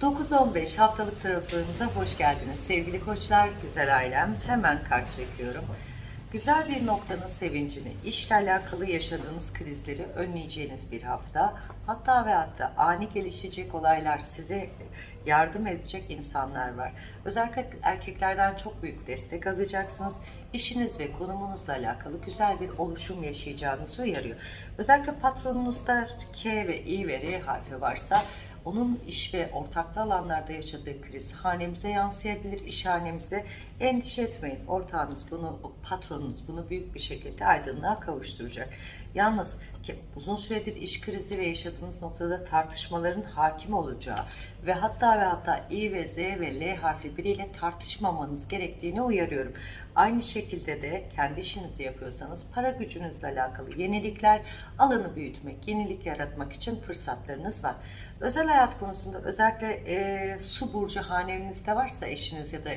9-15 haftalık tarotlarımıza hoş geldiniz. Sevgili koçlar, güzel ailem. Hemen kart çekiyorum. Güzel bir noktanın sevincini, işle alakalı yaşadığınız krizleri önleyeceğiniz bir hafta. Hatta ve hatta ani gelişecek olaylar size yardım edecek insanlar var. Özellikle erkeklerden çok büyük destek alacaksınız. İşiniz ve konumunuzla alakalı güzel bir oluşum yaşayacağınızı uyarıyor. Özellikle patronunuzda K ve I ve R harfi varsa onun iş ve ortaklı alanlarda yaşadığı kriz hanemize yansıyabilir, iş hanemize. Endişe etmeyin. Ortağınız bunu, patronunuz bunu büyük bir şekilde aydınlığa kavuşturacak. Yalnız ki uzun süredir iş krizi ve yaşadığınız noktada tartışmaların hakim olacağı ve hatta ve hatta I ve Z ve L harfi biriyle tartışmamanız gerektiğini uyarıyorum. Aynı şekilde de kendi işinizi yapıyorsanız para gücünüzle alakalı yenilikler, alanı büyütmek, yenilik yaratmak için fırsatlarınız var. Özel hayat konusunda özellikle e, su burcu haneninizde varsa eşiniz ya da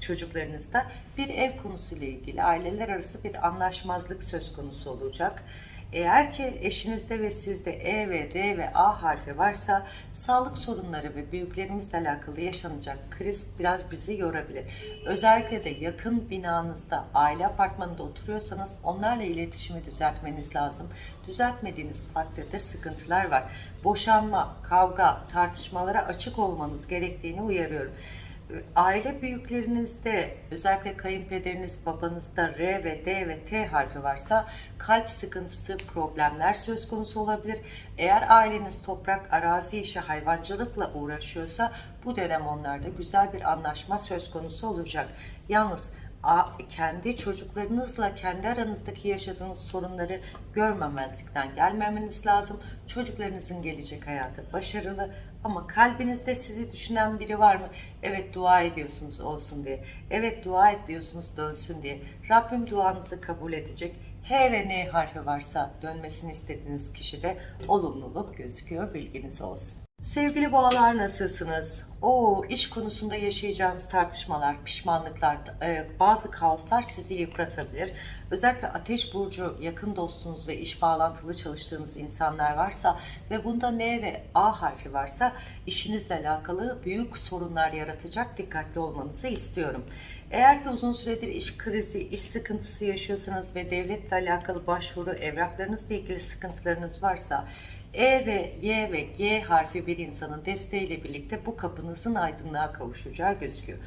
çocuklarınızda bir ev konusuyla ilgili aileler arası bir anlaşmazlık söz konusu olacak. Eğer ki eşinizde ve sizde E ve R ve A harfi varsa sağlık sorunları ve büyüklerimizle alakalı yaşanacak kriz biraz bizi yorabilir. Özellikle de yakın binanızda, aile apartmanında oturuyorsanız onlarla iletişimi düzeltmeniz lazım. Düzeltmediğiniz takdirde sıkıntılar var. Boşanma, kavga, tartışmalara açık olmanız gerektiğini uyarıyorum aile büyüklerinizde özellikle kayınpederiniz babanızda R ve D ve T harfi varsa kalp sıkıntısı problemler söz konusu olabilir. Eğer aileniz toprak arazi işi hayvancılıkla uğraşıyorsa bu dönem onlarda güzel bir anlaşma söz konusu olacak. Yalnız kendi çocuklarınızla kendi aranızdaki yaşadığınız sorunları görmemezlikten gelmemeniz lazım. Çocuklarınızın gelecek hayatı başarılı ama kalbinizde sizi düşünen biri var mı? Evet dua ediyorsunuz olsun diye. Evet dua ediyorsunuz dönsün diye. Rabbim duanızı kabul edecek. H ve N harfi varsa dönmesini istediğiniz kişide olumluluk gözüküyor. Bilginiz olsun. Sevgili boğalar nasılsınız? O iş konusunda yaşayacağınız tartışmalar, pişmanlıklar, e, bazı kaoslar sizi yıpratabilir. Özellikle ateş burcu yakın dostunuz ve iş bağlantılı çalıştığınız insanlar varsa ve bunda N ve A harfi varsa işinizle alakalı büyük sorunlar yaratacak dikkatli olmanızı istiyorum. Eğer ki uzun süredir iş krizi, iş sıkıntısı yaşıyorsanız ve devletle alakalı başvuru, evraklarınızla ilgili sıkıntılarınız varsa e ve Y ve G harfi bir insanın desteğiyle birlikte bu kapınızın aydınlığa kavuşacağı gözüküyor.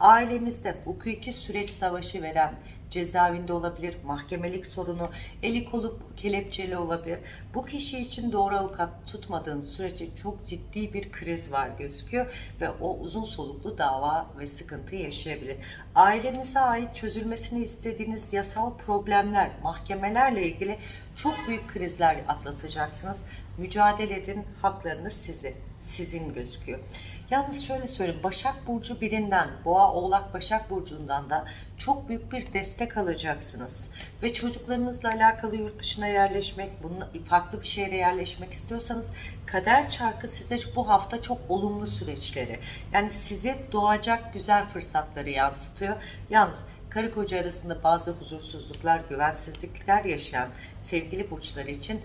Ailemizde hukuki süreç savaşı veren cezaevinde olabilir, mahkemelik sorunu, eli kolu kelepçeli olabilir. Bu kişi için doğru avukat tutmadığınız sürece çok ciddi bir kriz var gözüküyor ve o uzun soluklu dava ve sıkıntı yaşayabilir. Ailemize ait çözülmesini istediğiniz yasal problemler, mahkemelerle ilgili çok büyük krizler atlatacaksınız. Mücadele edin, haklarınız sizin, sizin gözüküyor. Yalnız şöyle söyleyeyim, Başak Burcu birinden, Boğa, Oğlak, Başak Burcu'ndan da çok büyük bir destek alacaksınız. Ve çocuklarınızla alakalı yurt dışına yerleşmek, bunun farklı bir şehre yerleşmek istiyorsanız kader çarkı size bu hafta çok olumlu süreçleri, yani size doğacak güzel fırsatları yansıtıyor. Yalnız karı koca arasında bazı huzursuzluklar, güvensizlikler yaşayan sevgili burçları için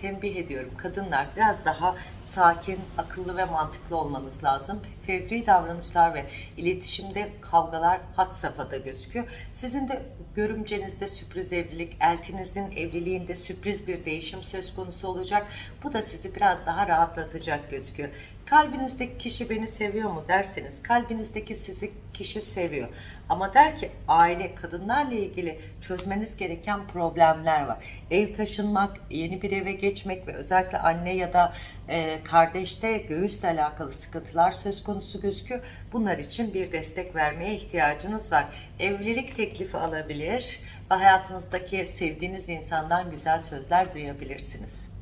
tembih ediyorum. Kadınlar biraz daha sakin, akıllı ve mantıklı olmanız lazım. Fevri davranışlar ve iletişimde kavgalar hat safhada gözüküyor. Sizin de görümcenizde sürpriz evlilik, eltinizin evliliğinde sürpriz bir değişim söz konusu olacak. Bu da sizi biraz daha rahatlatacak gözüküyor. Kalbinizdeki kişi beni seviyor mu derseniz kalbinizdeki sizi kişi seviyor. Ama der ki aile kadınlarla ilgili çözmeniz gereken problemler var. Ev taşınmak, yeni bir eve geçmek ve özellikle anne ya da e, kardeşte göğüsle alakalı sıkıntılar söz konusu gözüküyor. Bunlar için bir destek vermeye ihtiyacınız var. Evlilik teklifi alabilir ve hayatınızdaki sevdiğiniz insandan güzel sözler duyabilirsiniz.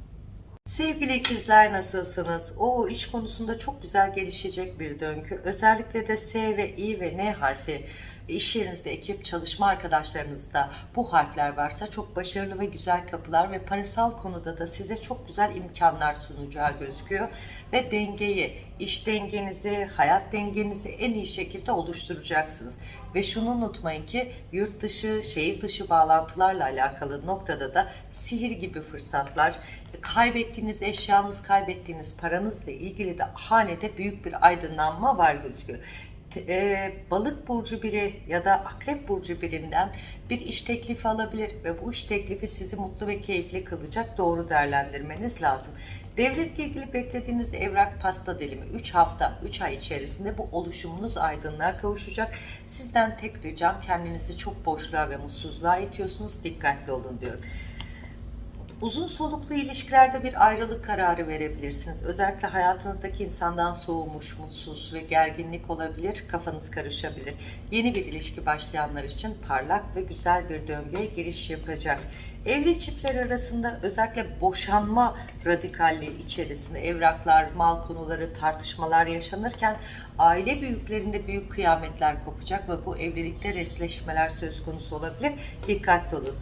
Sevgili ikizler nasılsınız? O iş konusunda çok güzel gelişecek bir döngü. Özellikle de S ve I ve N harfi iş yerinizde ekip çalışma arkadaşlarınızda bu harfler varsa çok başarılı ve güzel kapılar ve parasal konuda da size çok güzel imkanlar sunacağı gözüküyor. Ve dengeyi, iş dengenizi, hayat dengenizi en iyi şekilde oluşturacaksınız. Ve şunu unutmayın ki yurt dışı, şehir dışı bağlantılarla alakalı noktada da sihir gibi fırsatlar, kaybettiğiniz eşyanız, kaybettiğiniz paranızla ilgili de hanede büyük bir aydınlanma var gözüküyor. E, balık burcu biri ya da akrep burcu birinden bir iş teklifi alabilir ve bu iş teklifi sizi mutlu ve keyifli kılacak doğru değerlendirmeniz lazım. Devletle ilgili beklediğiniz evrak pasta dilimi 3 hafta 3 ay içerisinde bu oluşumunuz aydınlığa kavuşacak. Sizden tek ricam kendinizi çok boşluğa ve mutsuzluğa itiyorsunuz dikkatli olun diyorum. Uzun soluklu ilişkilerde bir ayrılık kararı verebilirsiniz. Özellikle hayatınızdaki insandan soğumuş, mutsuz ve gerginlik olabilir, kafanız karışabilir. Yeni bir ilişki başlayanlar için parlak ve güzel bir döngüye giriş yapacak. Evli çiftler arasında özellikle boşanma radikalliği içerisinde evraklar, mal konuları, tartışmalar yaşanırken aile büyüklerinde büyük kıyametler kopacak ve bu evlilikte resleşmeler söz konusu olabilir. Dikkatli olun.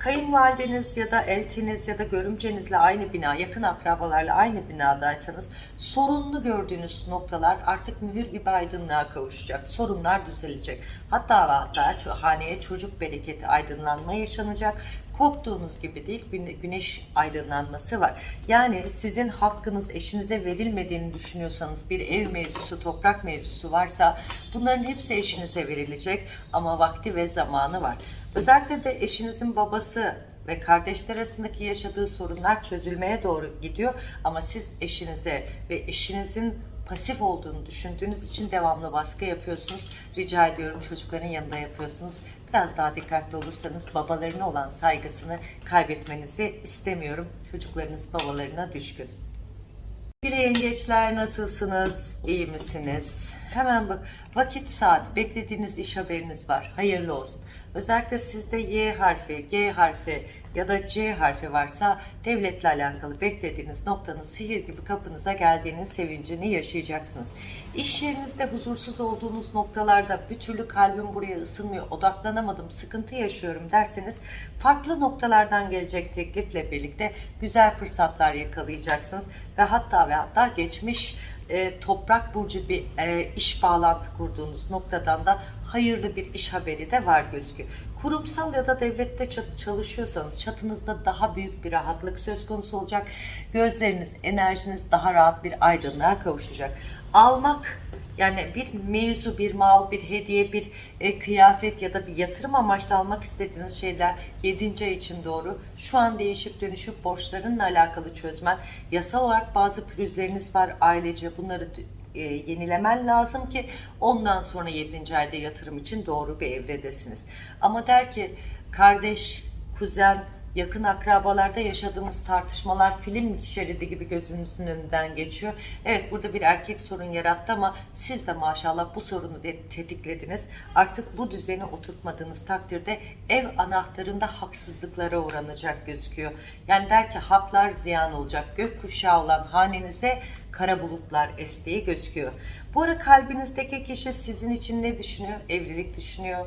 Kayınvalideniz ya da eltiniz ya da görümcenizle aynı bina, yakın akrabalarla aynı binadaysanız sorunlu gördüğünüz noktalar artık mühür gibi aydınlığa kavuşacak. Sorunlar düzelecek. Hatta hatta haneye çocuk bereketi aydınlanma yaşanacak. Korktuğunuz gibi değil güne- güneş aydınlanması var. Yani sizin hakkınız eşinize verilmediğini düşünüyorsanız bir ev mevzusu, toprak mevzusu varsa bunların hepsi eşinize verilecek ama vakti ve zamanı var. Özellikle de eşinizin babası ve kardeşler arasındaki yaşadığı sorunlar çözülmeye doğru gidiyor ama siz eşinize ve eşinizin pasif olduğunu düşündüğünüz için devamlı baskı yapıyorsunuz. Rica ediyorum çocukların yanında yapıyorsunuz. Biraz daha dikkatli olursanız babalarına olan saygısını kaybetmenizi istemiyorum. Çocuklarınız babalarına düşkün. Bir yengeçler nasılsınız? İyi misiniz? Hemen bak. Vakit saat beklediğiniz iş haberiniz var. Hayırlı olsun. Özellikle sizde Y harfi, G harfi ya da C harfi varsa devletle alakalı beklediğiniz noktanın sihir gibi kapınıza geldiğinin sevincini yaşayacaksınız. İş yerinizde huzursuz olduğunuz noktalarda bir türlü kalbim buraya ısınmıyor, odaklanamadım, sıkıntı yaşıyorum derseniz farklı noktalardan gelecek teklifle birlikte güzel fırsatlar yakalayacaksınız ve hatta ve hatta geçmiş e, toprak burcu bir e, iş bağlantı kurduğunuz noktadan da hayırlı bir iş haberi de var gözüküyor. Kurumsal ya da devlette çalışıyorsanız çatınızda daha büyük bir rahatlık söz konusu olacak. Gözleriniz, enerjiniz daha rahat bir aydınlığa kavuşacak. Almak yani bir mevzu, bir mal, bir hediye, bir e, kıyafet ya da bir yatırım amaçlı almak istediğiniz şeyler 7. ay için doğru. Şu an değişip dönüşüp borçlarınla alakalı çözmen. Yasal olarak bazı pürüzleriniz var ailece bunları e, yenilemen lazım ki ondan sonra 7. ayda yatırım için doğru bir evredesiniz. Ama der ki kardeş, kuzen, yakın akrabalarda yaşadığımız tartışmalar film şeridi gibi gözünüzün önünden geçiyor. Evet burada bir erkek sorun yarattı ama siz de maşallah bu sorunu tetiklediniz. Artık bu düzeni oturtmadığınız takdirde ev anahtarında haksızlıklara uğranacak gözüküyor. Yani der ki haklar ziyan olacak. Gökkuşağı olan hanenize kara bulutlar estiği gözüküyor. Bu ara kalbinizdeki kişi sizin için ne düşünüyor? Evlilik düşünüyor.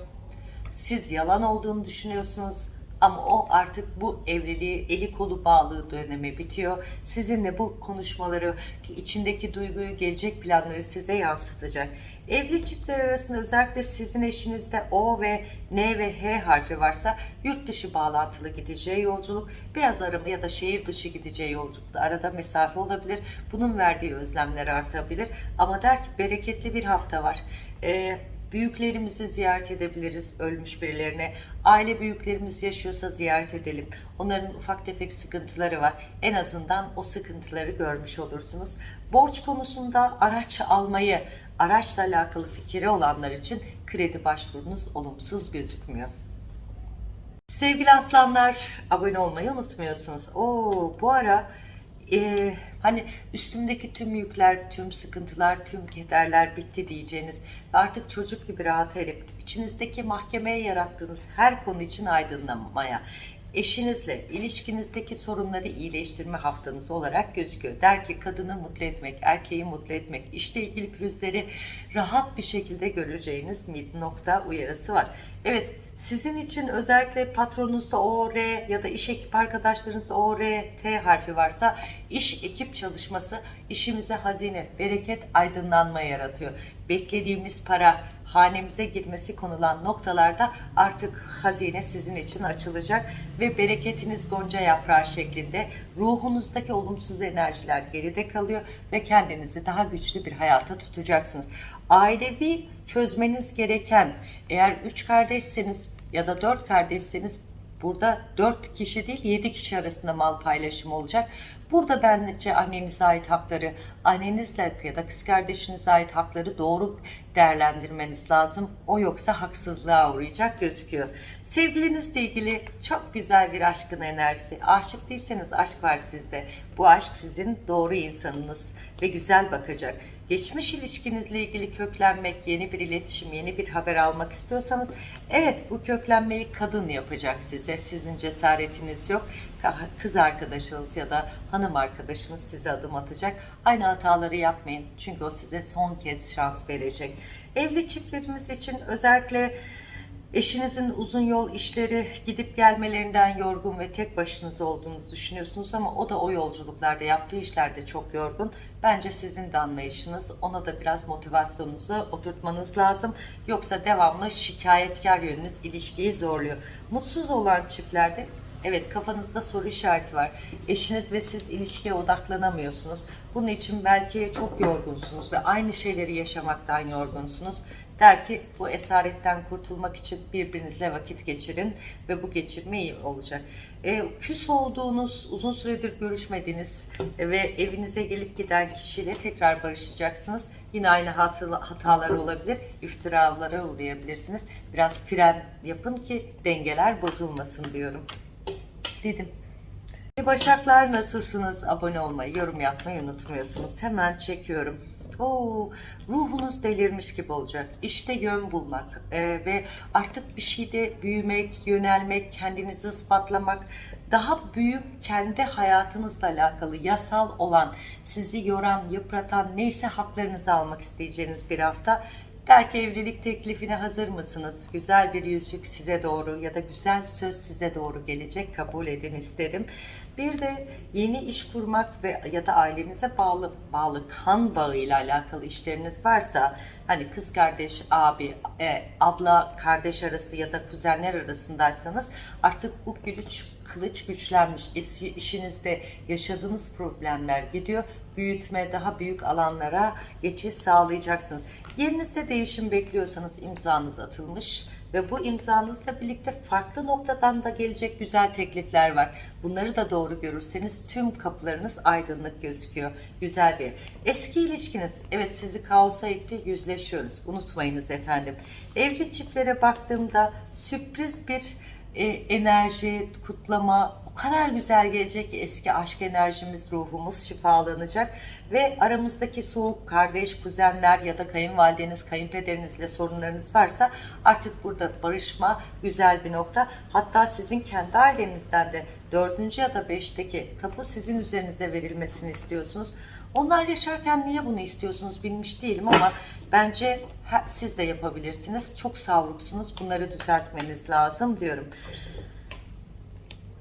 Siz yalan olduğunu düşünüyorsunuz ama o artık bu evliliği eli kolu bağlı dönemi bitiyor. Sizinle bu konuşmaları, içindeki duyguyu, gelecek planları size yansıtacak. Evli çiftler arasında özellikle sizin eşinizde O ve N ve H harfi varsa yurt dışı bağlantılı gideceği yolculuk, biraz arama ya da şehir dışı gideceği yolculukta arada mesafe olabilir. Bunun verdiği özlemler artabilir. Ama der ki bereketli bir hafta var. Ee, Büyüklerimizi ziyaret edebiliriz ölmüş birilerine. Aile büyüklerimiz yaşıyorsa ziyaret edelim. Onların ufak tefek sıkıntıları var. En azından o sıkıntıları görmüş olursunuz. Borç konusunda araç almayı, araçla alakalı fikri olanlar için kredi başvurunuz olumsuz gözükmüyor. Sevgili aslanlar, abone olmayı unutmuyorsunuz. Oo, bu ara e, hani üstümdeki tüm yükler, tüm sıkıntılar, tüm kederler bitti diyeceğiniz ve artık çocuk gibi rahat erip içinizdeki mahkemeye yarattığınız her konu için aydınlanmaya, eşinizle ilişkinizdeki sorunları iyileştirme haftanız olarak gözüküyor. Der ki kadını mutlu etmek, erkeği mutlu etmek, işle ilgili pürüzleri rahat bir şekilde göreceğiniz nokta uyarısı var. Evet sizin için özellikle patronunuzda O, R ya da iş ekip arkadaşlarınızda O, R, T harfi varsa iş ekip çalışması işimize hazine, bereket, aydınlanma yaratıyor. Beklediğimiz para hanemize girmesi konulan noktalarda artık hazine sizin için açılacak ve bereketiniz gonca yaprağı şeklinde ruhunuzdaki olumsuz enerjiler geride kalıyor ve kendinizi daha güçlü bir hayata tutacaksınız. Ailevi çözmeniz gereken eğer üç kardeşseniz ya da dört kardeşseniz burada dört kişi değil yedi kişi arasında mal paylaşımı olacak. Burada bence annenize ait hakları, annenizle ya da kız kardeşinize ait hakları doğru değerlendirmeniz lazım. O yoksa haksızlığa uğrayacak gözüküyor. Sevgilinizle ilgili çok güzel bir aşkın enerjisi. Aşık değilseniz aşk var sizde. Bu aşk sizin doğru insanınız ve güzel bakacak. Geçmiş ilişkinizle ilgili köklenmek, yeni bir iletişim, yeni bir haber almak istiyorsanız evet bu köklenmeyi kadın yapacak size. Sizin cesaretiniz yok. Kız arkadaşınız ya da hanım arkadaşınız size adım atacak. Aynı hataları yapmayın. Çünkü o size son kez şans verecek. Evli çiftlerimiz için özellikle Eşinizin uzun yol işleri gidip gelmelerinden yorgun ve tek başınıza olduğunu düşünüyorsunuz ama o da o yolculuklarda yaptığı işlerde çok yorgun. Bence sizin de anlayışınız ona da biraz motivasyonunuzu oturtmanız lazım. Yoksa devamlı şikayetkar yönünüz ilişkiyi zorluyor. Mutsuz olan çiftlerde Evet kafanızda soru işareti var. Eşiniz ve siz ilişkiye odaklanamıyorsunuz. Bunun için belki çok yorgunsunuz ve aynı şeyleri yaşamaktan yorgunsunuz. Der ki bu esaretten kurtulmak için birbirinizle vakit geçirin ve bu geçirme iyi olacak. E, küs olduğunuz, uzun süredir görüşmediğiniz ve evinize gelip giden kişiyle tekrar barışacaksınız. Yine aynı hatalar olabilir, iftiralara uğrayabilirsiniz. Biraz fren yapın ki dengeler bozulmasın diyorum dedim. Başaklar nasılsınız? Abone olmayı, yorum yapmayı unutmuyorsunuz. Hemen çekiyorum. Oo, ruhunuz delirmiş gibi olacak. İşte yön bulmak ee, ve artık bir şeyde büyümek, yönelmek, kendinizi ispatlamak, daha büyük kendi hayatınızla alakalı yasal olan, sizi yoran, yıpratan neyse haklarınızı almak isteyeceğiniz bir hafta Der ki evlilik teklifine hazır mısınız? Güzel bir yüzük size doğru ya da güzel söz size doğru gelecek. Kabul edin isterim. Bir de yeni iş kurmak ve ya da ailenize bağlı bağlı kan bağıyla alakalı işleriniz varsa hani kız kardeş, abi, e, abla, kardeş arası ya da kuzenler arasındaysanız artık bu güç kılıç güçlenmiş. işinizde yaşadığınız problemler gidiyor. Büyütme, daha büyük alanlara geçiş sağlayacaksınız. Yerinizde değişim bekliyorsanız imzanız atılmış ve bu imzanızla birlikte farklı noktadan da gelecek güzel teklifler var. Bunları da doğru görürseniz tüm kapılarınız aydınlık gözüküyor. Güzel bir. Eski ilişkiniz evet sizi kaosa itti yüzleşiyoruz. Unutmayınız efendim. Evli çiftlere baktığımda sürpriz bir e, enerji, kutlama o kadar güzel gelecek ki eski aşk enerjimiz, ruhumuz şifalanacak ve aramızdaki soğuk kardeş, kuzenler ya da kayınvalideniz, kayınpederinizle sorunlarınız varsa artık burada barışma güzel bir nokta. Hatta sizin kendi ailenizden de dördüncü ya da beşteki tapu sizin üzerinize verilmesini istiyorsunuz. Onlar yaşarken niye bunu istiyorsunuz bilmiş değilim ama bence siz de yapabilirsiniz. Çok savruksunuz. Bunları düzeltmeniz lazım diyorum.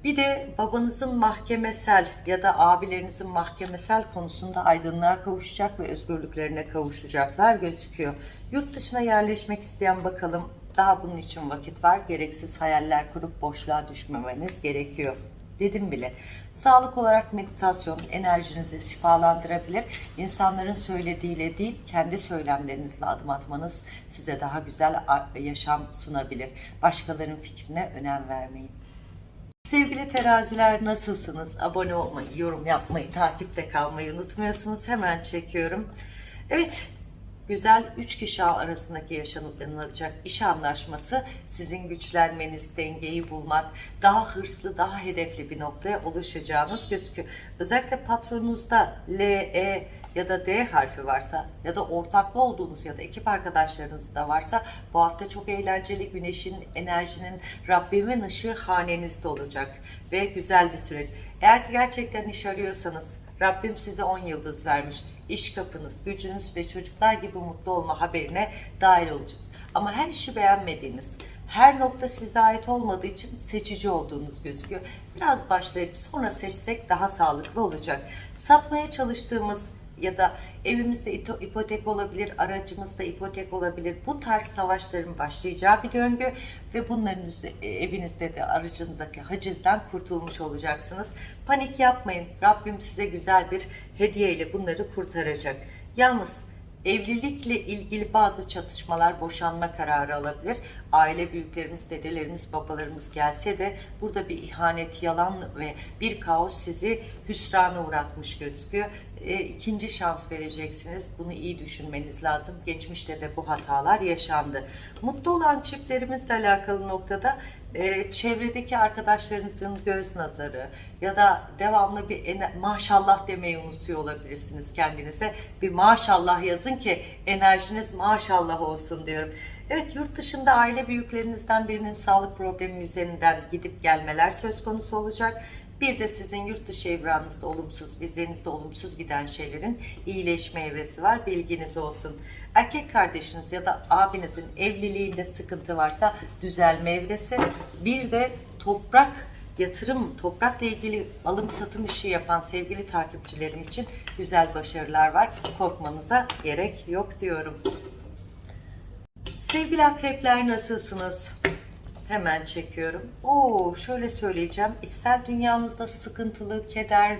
Bir de babanızın mahkemesel ya da abilerinizin mahkemesel konusunda aydınlığa kavuşacak ve özgürlüklerine kavuşacaklar gözüküyor. Yurt dışına yerleşmek isteyen bakalım daha bunun için vakit var. Gereksiz hayaller kurup boşluğa düşmemeniz gerekiyor dedim bile. Sağlık olarak meditasyon enerjinizi şifalandırabilir. İnsanların söylediğiyle değil, kendi söylemlerinizle adım atmanız size daha güzel yaşam sunabilir. Başkalarının fikrine önem vermeyin. Sevgili teraziler nasılsınız? Abone olmayı, yorum yapmayı, takipte kalmayı unutmuyorsunuz. Hemen çekiyorum. Evet, güzel 3 kişi arasındaki yaşanılacak iş anlaşması sizin güçlenmeniz, dengeyi bulmak, daha hırslı, daha hedefli bir noktaya ulaşacağınız gözüküyor. Özellikle patronunuzda L, E ya da D harfi varsa ya da ortaklı olduğunuz ya da ekip arkadaşlarınız da varsa bu hafta çok eğlenceli güneşin, enerjinin, Rabbimin ışığı hanenizde olacak ve güzel bir süreç. Eğer ki gerçekten iş arıyorsanız Rabbim size 10 yıldız vermiş. İş kapınız, gücünüz ve çocuklar gibi mutlu olma haberine dahil olacaksınız. Ama her işi beğenmediğiniz, her nokta size ait olmadığı için seçici olduğunuz gözüküyor. Biraz başlayıp sonra seçsek daha sağlıklı olacak. Satmaya çalıştığımız ya da evimizde ipotek olabilir, aracımızda ipotek olabilir. Bu tarz savaşların başlayacağı bir döngü ve bunların e, evinizde de aracındaki hacizden kurtulmuş olacaksınız. Panik yapmayın. Rabbim size güzel bir hediyeyle bunları kurtaracak. Yalnız Evlilikle ilgili bazı çatışmalar, boşanma kararı alabilir. Aile büyüklerimiz, dedelerimiz, babalarımız gelse de burada bir ihanet, yalan ve bir kaos sizi hüsrana uğratmış gözüküyor. E, ikinci şans vereceksiniz. Bunu iyi düşünmeniz lazım. Geçmişte de bu hatalar yaşandı. Mutlu olan çiftlerimizle alakalı noktada e, çevredeki arkadaşlarınızın göz nazarı ya da devamlı bir maşallah demeyi unutuyor olabilirsiniz kendinize. Bir maşallah yazın ki enerjiniz maşallah olsun diyorum. Evet yurt dışında aile büyüklerinizden birinin sağlık problemi üzerinden gidip gelmeler söz konusu olacak. Bir de sizin yurt dışı evranınızda olumsuz, vizenizde olumsuz giden şeylerin iyileşme evresi var. Bilginiz olsun. Erkek kardeşiniz ya da abinizin evliliğinde sıkıntı varsa düzelme evresi. Bir de toprak yatırım, toprakla ilgili alım satım işi yapan sevgili takipçilerim için güzel başarılar var. Korkmanıza gerek yok diyorum. Sevgili akrepler nasılsınız? Hemen çekiyorum. Oo, şöyle söyleyeceğim. İçsel dünyanızda sıkıntılı, keder,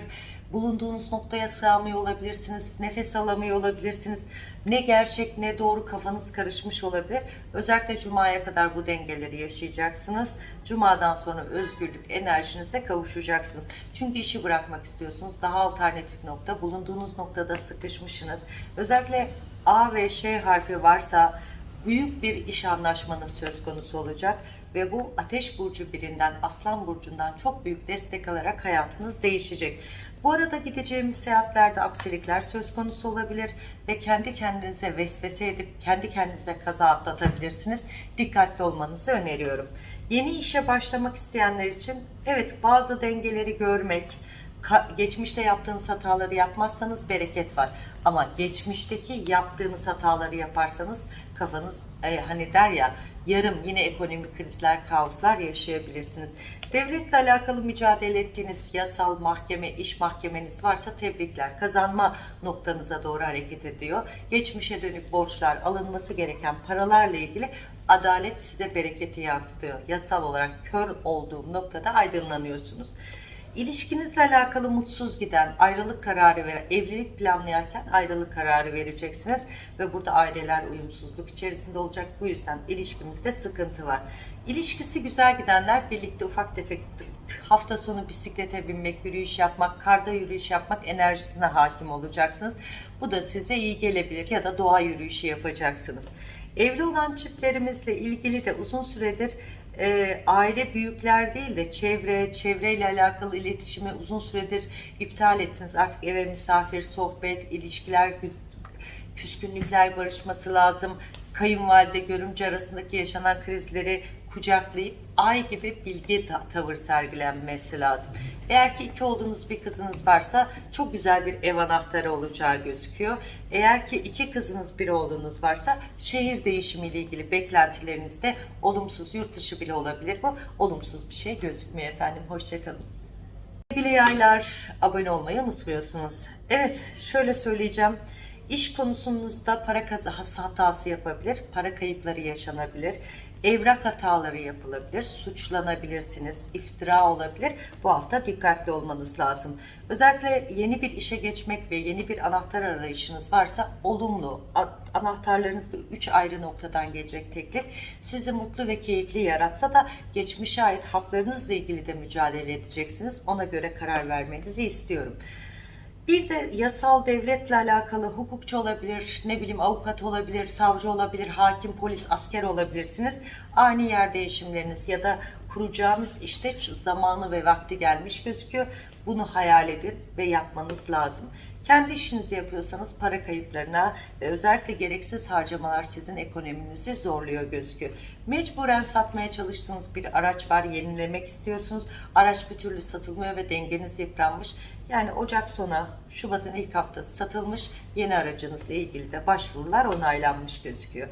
bulunduğunuz noktaya sığamıyor olabilirsiniz. Nefes alamıyor olabilirsiniz. Ne gerçek ne doğru kafanız karışmış olabilir. Özellikle Cuma'ya kadar bu dengeleri yaşayacaksınız. Cuma'dan sonra özgürlük enerjinize kavuşacaksınız. Çünkü işi bırakmak istiyorsunuz. Daha alternatif nokta. Bulunduğunuz noktada sıkışmışsınız. Özellikle A ve Ş harfi varsa büyük bir iş anlaşmanız söz konusu olacak ve bu ateş burcu birinden, aslan burcundan çok büyük destek alarak hayatınız değişecek. Bu arada gideceğimiz seyahatlerde aksilikler söz konusu olabilir ve kendi kendinize vesvese edip kendi kendinize kaza atlatabilirsiniz. Dikkatli olmanızı öneriyorum. Yeni işe başlamak isteyenler için evet bazı dengeleri görmek, geçmişte yaptığınız hataları yapmazsanız bereket var. Ama geçmişteki yaptığınız hataları yaparsanız kafanız e, hani der ya yarım yine ekonomik krizler, kaoslar yaşayabilirsiniz. Devletle alakalı mücadele ettiğiniz yasal mahkeme, iş mahkemeniz varsa tebrikler. Kazanma noktanıza doğru hareket ediyor. Geçmişe dönük borçlar, alınması gereken paralarla ilgili adalet size bereketi yansıtıyor. Yasal olarak kör olduğum noktada aydınlanıyorsunuz. İlişkinizle alakalı mutsuz giden, ayrılık kararı veren, evlilik planlayarken ayrılık kararı vereceksiniz ve burada aileler uyumsuzluk içerisinde olacak. Bu yüzden ilişkimizde sıkıntı var. İlişkisi güzel gidenler birlikte ufak tefek hafta sonu bisiklete binmek, yürüyüş yapmak, karda yürüyüş yapmak enerjisine hakim olacaksınız. Bu da size iyi gelebilir ya da doğa yürüyüşü yapacaksınız. Evli olan çiftlerimizle ilgili de uzun süredir e, aile büyükler değil de çevre, çevreyle alakalı iletişimi uzun süredir iptal ettiniz. Artık eve misafir, sohbet, ilişkiler, küs- küskünlükler barışması lazım. Kayınvalide, görümce arasındaki yaşanan krizleri kucaklayıp ay gibi bilgi ta- tavır sergilenmesi lazım. Eğer ki iki olduğunuz bir kızınız varsa çok güzel bir ev anahtarı olacağı gözüküyor. Eğer ki iki kızınız bir oğlunuz varsa şehir değişimiyle ilgili beklentilerinizde olumsuz yurt dışı bile olabilir bu. Olumsuz bir şey gözükmüyor efendim. Hoşçakalın. Sevgili yaylar abone olmayı unutmuyorsunuz. Evet şöyle söyleyeceğim. İş konusunuzda para kazası hatası yapabilir, para kayıpları yaşanabilir, evrak hataları yapılabilir, suçlanabilirsiniz, iftira olabilir. Bu hafta dikkatli olmanız lazım. Özellikle yeni bir işe geçmek ve yeni bir anahtar arayışınız varsa olumlu. A- Anahtarlarınız da 3 ayrı noktadan gelecek teklif. Sizi mutlu ve keyifli yaratsa da geçmişe ait haklarınızla ilgili de mücadele edeceksiniz. Ona göre karar vermenizi istiyorum. Bir de yasal devletle alakalı hukukçu olabilir, ne bileyim avukat olabilir, savcı olabilir, hakim, polis, asker olabilirsiniz. Ani yer değişimleriniz ya da kuracağınız işte zamanı ve vakti gelmiş gözüküyor. Bunu hayal edin ve yapmanız lazım. Kendi işinizi yapıyorsanız para kayıplarına ve özellikle gereksiz harcamalar sizin ekonominizi zorluyor gözüküyor. Mecburen satmaya çalıştığınız bir araç var, yenilemek istiyorsunuz. Araç bir türlü satılmıyor ve dengeniz yıpranmış. Yani Ocak sonu, Şubat'ın ilk haftası satılmış. Yeni aracınızla ilgili de başvurular onaylanmış gözüküyor.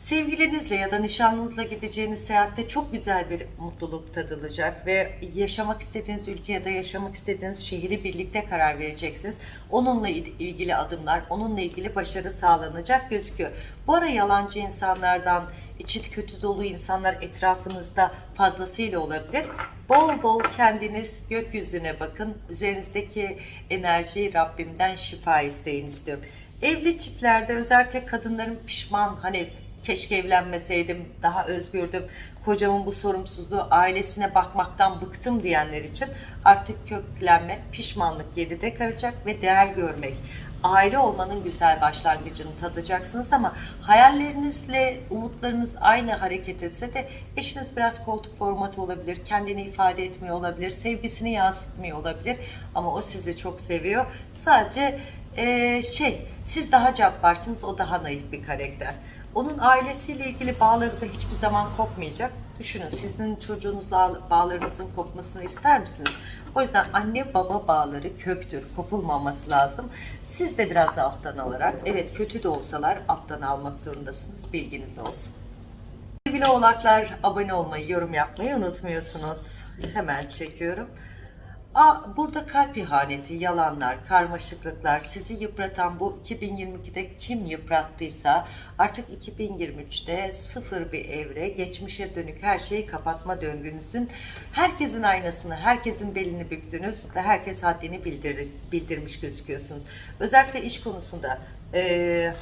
Sevgilinizle ya da nişanlınızla gideceğiniz seyahatte çok güzel bir mutluluk tadılacak ve yaşamak istediğiniz ülke ya da yaşamak istediğiniz şehri birlikte karar vereceksiniz. Onunla ilgili adımlar, onunla ilgili başarı sağlanacak gözüküyor. Bu ara yalancı insanlardan, içi kötü dolu insanlar etrafınızda fazlasıyla olabilir. Bol bol kendiniz gökyüzüne bakın. Üzerinizdeki enerjiyi Rabbimden şifa isteyin istiyorum. Evli çiftlerde özellikle kadınların pişman hani keşke evlenmeseydim, daha özgürdüm, kocamın bu sorumsuzluğu, ailesine bakmaktan bıktım diyenler için artık köklenme, pişmanlık geride kalacak ve değer görmek, aile olmanın güzel başlangıcını tadacaksınız ama hayallerinizle umutlarınız aynı hareket etse de eşiniz biraz koltuk formatı olabilir, kendini ifade etmiyor olabilir, sevgisini yansıtmıyor olabilir ama o sizi çok seviyor. Sadece ee, şey, siz daha cabbarsınız, o daha naif bir karakter. Onun ailesiyle ilgili bağları da hiçbir zaman kopmayacak. Düşünün sizin çocuğunuzla bağlarınızın kopmasını ister misiniz? O yüzden anne baba bağları köktür, kopulmaması lazım. Siz de biraz alttan alarak, evet kötü de olsalar alttan almak zorundasınız, bilginiz olsun. Sevgili oğlaklar abone olmayı, yorum yapmayı unutmuyorsunuz. Hemen çekiyorum. Aa, burada kalp ihaneti, yalanlar, karmaşıklıklar, sizi yıpratan bu 2022'de kim yıprattıysa artık 2023'te sıfır bir evre, geçmişe dönük her şeyi kapatma döngünüzün herkesin aynasını, herkesin belini büktünüz ve herkes haddini bildir, bildirmiş gözüküyorsunuz. Özellikle iş konusunda e,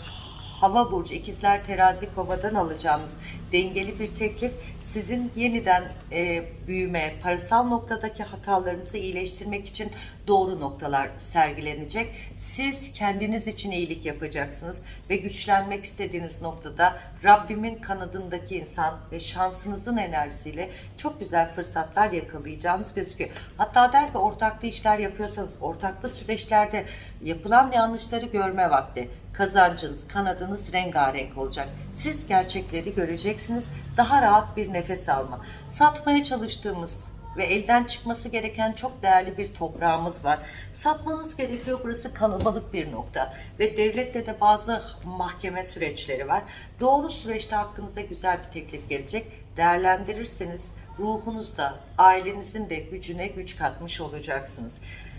hava burcu ikizler terazi kovadan alacağınız dengeli bir teklif sizin yeniden e, büyüme, parasal noktadaki hatalarınızı iyileştirmek için doğru noktalar sergilenecek. Siz kendiniz için iyilik yapacaksınız ve güçlenmek istediğiniz noktada Rabbimin kanadındaki insan ve şansınızın enerjisiyle çok güzel fırsatlar yakalayacağınız gözüküyor. Hatta der ki ortaklı işler yapıyorsanız ortaklı süreçlerde yapılan yanlışları görme vakti kazancınız, kanadınız rengarenk olacak. Siz gerçekleri göreceksiniz. Daha rahat bir nefes alma. Satmaya çalıştığımız ve elden çıkması gereken çok değerli bir toprağımız var. Satmanız gerekiyor. Burası kalabalık bir nokta ve devlette de bazı mahkeme süreçleri var. Doğru süreçte hakkınıza güzel bir teklif gelecek. Değerlendirirseniz ruhunuzda, ailenizin de gücüne güç katmış olacaksınız.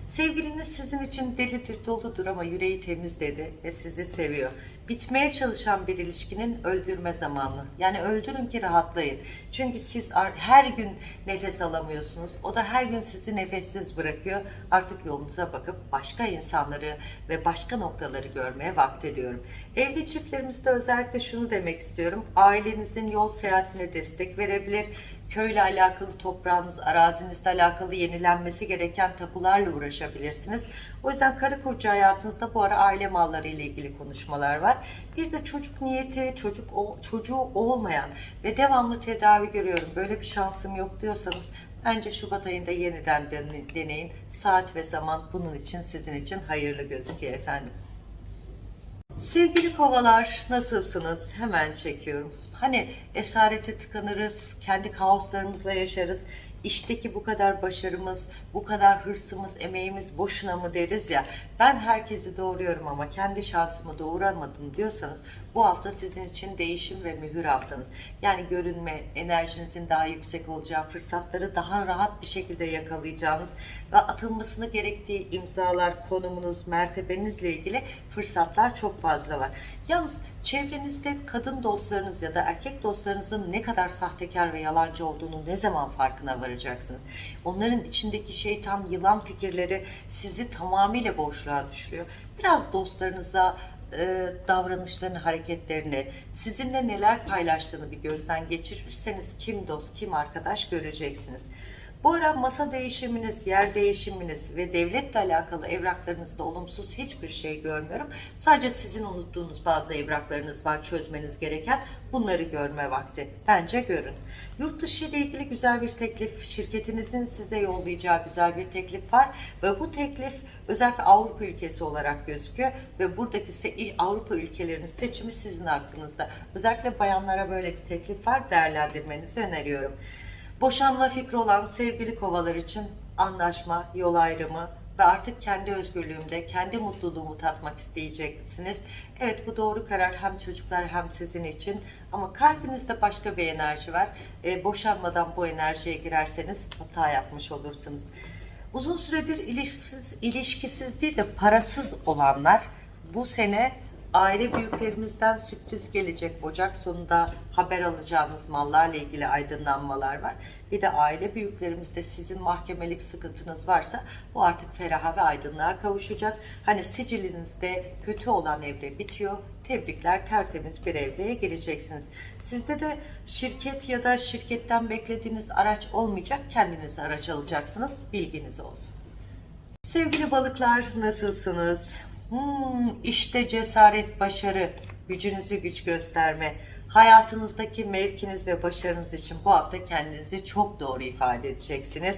Sevgiliniz sizin için delidir, doludur ama yüreği temiz dedi ve sizi seviyor. Bitmeye çalışan bir ilişkinin öldürme zamanı. Yani öldürün ki rahatlayın. Çünkü siz her gün nefes alamıyorsunuz. O da her gün sizi nefessiz bırakıyor. Artık yolunuza bakıp başka insanları ve başka noktaları görmeye vakt ediyorum. Evli çiftlerimizde özellikle şunu demek istiyorum. Ailenizin yol seyahatine destek verebilir köyle alakalı toprağınız, arazinizle alakalı yenilenmesi gereken tapularla uğraşabilirsiniz. O yüzden karı koca hayatınızda bu ara aile malları ile ilgili konuşmalar var. Bir de çocuk niyeti, çocuk çocuğu olmayan ve devamlı tedavi görüyorum. Böyle bir şansım yok diyorsanız bence Şubat ayında yeniden deneyin. Saat ve zaman bunun için sizin için hayırlı gözüküyor efendim. Sevgili kovalar nasılsınız? Hemen çekiyorum. Hani esarete tıkanırız, kendi kaoslarımızla yaşarız. İşteki bu kadar başarımız, bu kadar hırsımız, emeğimiz boşuna mı deriz ya. Ben herkesi doğuruyorum ama kendi şansımı doğuramadım diyorsanız bu hafta sizin için değişim ve mühür haftanız. Yani görünme, enerjinizin daha yüksek olacağı, fırsatları daha rahat bir şekilde yakalayacağınız ve atılmasını gerektiği imzalar, konumunuz, mertebenizle ilgili fırsatlar çok fazla var. Yalnız çevrenizde kadın dostlarınız ya da erkek dostlarınızın ne kadar sahtekar ve yalancı olduğunu ne zaman farkına varacaksınız? Onların içindeki şeytan, yılan fikirleri sizi tamamıyla boşluğa düşürüyor. Biraz dostlarınıza, e, davranışlarını, hareketlerini, sizinle neler paylaştığını bir gözden geçirirseniz kim dost, kim arkadaş göreceksiniz. Bu ara masa değişiminiz, yer değişiminiz ve devletle alakalı evraklarınızda olumsuz hiçbir şey görmüyorum. Sadece sizin unuttuğunuz bazı evraklarınız var çözmeniz gereken. Bunları görme vakti. Bence görün. Yurt dışı ile ilgili güzel bir teklif, şirketinizin size yollayacağı güzel bir teklif var ve bu teklif özellikle Avrupa ülkesi olarak gözüküyor ve buradaki Avrupa ülkelerinin seçimi sizin hakkınızda. Özellikle bayanlara böyle bir teklif var. Değerlendirmenizi öneriyorum. Boşanma fikri olan sevgili kovalar için anlaşma, yol ayrımı ve artık kendi özgürlüğümde, kendi mutluluğumu tatmak isteyeceksiniz. Evet bu doğru karar hem çocuklar hem sizin için ama kalbinizde başka bir enerji var. E, boşanmadan bu enerjiye girerseniz hata yapmış olursunuz. Uzun süredir ilişkisiz, ilişkisiz değil de parasız olanlar bu sene aile büyüklerimizden sürpriz gelecek. Ocak sonunda haber alacağınız mallarla ilgili aydınlanmalar var. Bir de aile büyüklerimizde sizin mahkemelik sıkıntınız varsa bu artık feraha ve aydınlığa kavuşacak. Hani sicilinizde kötü olan evre bitiyor. Tebrikler tertemiz bir evreye gireceksiniz. Sizde de şirket ya da şirketten beklediğiniz araç olmayacak. Kendiniz araç alacaksınız. Bilginiz olsun. Sevgili balıklar nasılsınız? Hmm, işte cesaret, başarı, gücünüzü güç gösterme. Hayatınızdaki mevkiniz ve başarınız için bu hafta kendinizi çok doğru ifade edeceksiniz.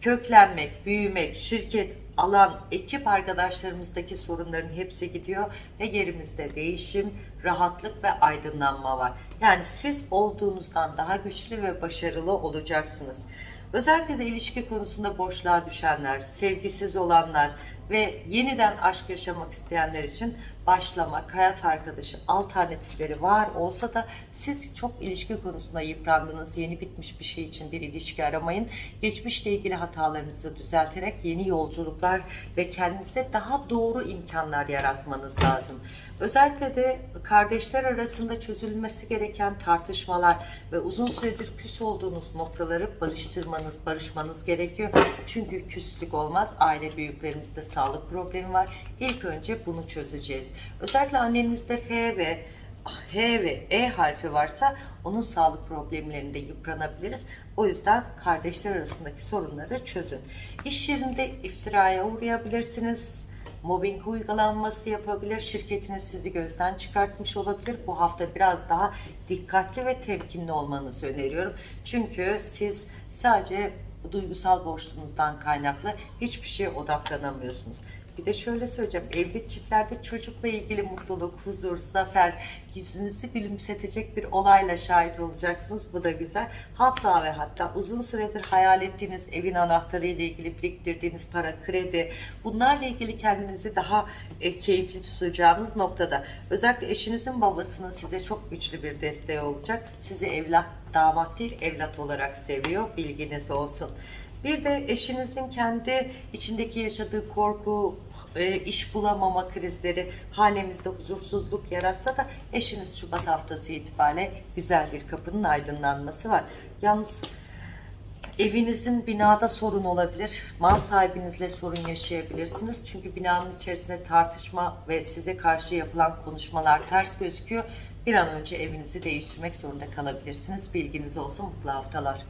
Köklenmek, büyümek, şirket, alan, ekip arkadaşlarımızdaki sorunların hepsi gidiyor ve yerimizde değişim, rahatlık ve aydınlanma var. Yani siz olduğunuzdan daha güçlü ve başarılı olacaksınız. Özellikle de ilişki konusunda boşluğa düşenler, sevgisiz olanlar ve yeniden aşk yaşamak isteyenler için başlamak, hayat arkadaşı alternatifleri var olsa da siz çok ilişki konusunda yıprandınız. Yeni bitmiş bir şey için bir ilişki aramayın. Geçmişle ilgili hatalarınızı düzelterek yeni yolculuklar ve kendinize daha doğru imkanlar yaratmanız lazım. Özellikle de kardeşler arasında çözülmesi gereken tartışmalar ve uzun süredir küs olduğunuz noktaları barıştırmanız, barışmanız gerekiyor. Çünkü küslük olmaz. Aile büyüklerimizde sağlık problemi var. İlk önce bunu çözeceğiz. Özellikle annenizde F ve H ve E harfi varsa onun sağlık problemlerinde yıpranabiliriz. O yüzden kardeşler arasındaki sorunları çözün. İş yerinde iftiraya uğrayabilirsiniz. Mobbing uygulanması yapabilir. Şirketiniz sizi gözden çıkartmış olabilir. Bu hafta biraz daha dikkatli ve temkinli olmanızı öneriyorum. Çünkü siz sadece duygusal boşluğunuzdan kaynaklı hiçbir şeye odaklanamıyorsunuz. Bir de şöyle söyleyeceğim. Evli çiftlerde çocukla ilgili mutluluk, huzur, zafer, yüzünüzü gülümsetecek bir olayla şahit olacaksınız. Bu da güzel. Hatta ve hatta uzun süredir hayal ettiğiniz evin anahtarı ile ilgili biriktirdiğiniz para, kredi, bunlarla ilgili kendinizi daha e, keyifli tutacağınız noktada. Özellikle eşinizin babasının size çok güçlü bir desteği olacak. Sizi evlat, damat değil evlat olarak seviyor. Bilginiz olsun. Bir de eşinizin kendi içindeki yaşadığı korku, e, iş bulamama krizleri hanemizde huzursuzluk yaratsa da eşiniz Şubat haftası itibariyle güzel bir kapının aydınlanması var. Yalnız evinizin binada sorun olabilir. Mal sahibinizle sorun yaşayabilirsiniz. Çünkü binanın içerisinde tartışma ve size karşı yapılan konuşmalar ters gözüküyor. Bir an önce evinizi değiştirmek zorunda kalabilirsiniz. Bilginiz olsun. Mutlu haftalar.